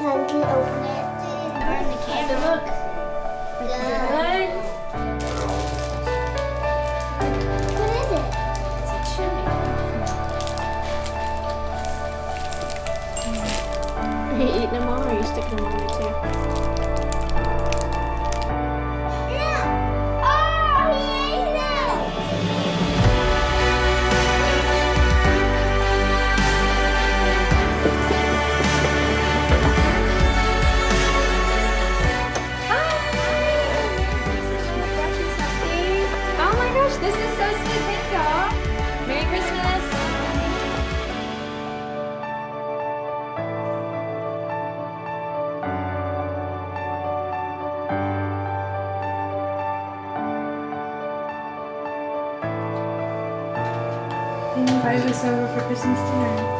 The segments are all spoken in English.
time to open it. Where's the camera? Look. Good. What is it? It's a chili. Are you eating them all or are you sticking them on there too? He invited us over for Christmas dinner.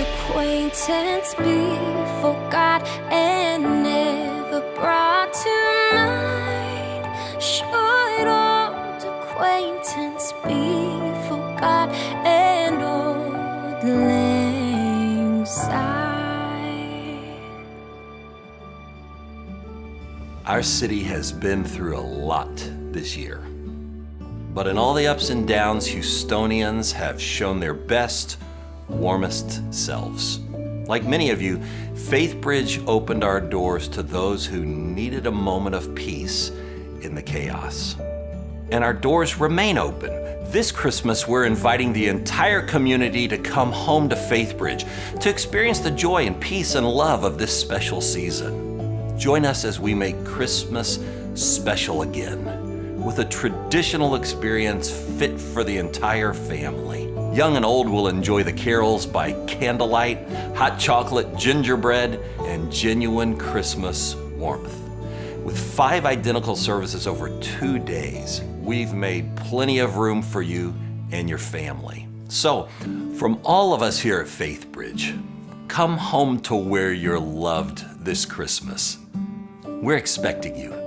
Acquaintance be forgot and never brought to mind? Should old acquaintance be forgot Our city has been through a lot this year. But in all the ups and downs, Houstonians have shown their best, warmest selves. Like many of you, Faith Bridge opened our doors to those who needed a moment of peace in the chaos. And our doors remain open. This Christmas, we're inviting the entire community to come home to Faith Bridge to experience the joy and peace and love of this special season. Join us as we make Christmas special again with a traditional experience fit for the entire family. Young and old will enjoy the carols by candlelight, hot chocolate, gingerbread, and genuine Christmas warmth. With five identical services over two days, we've made plenty of room for you and your family. So, from all of us here at FaithBridge, come home to where you're loved this Christmas. We're expecting you.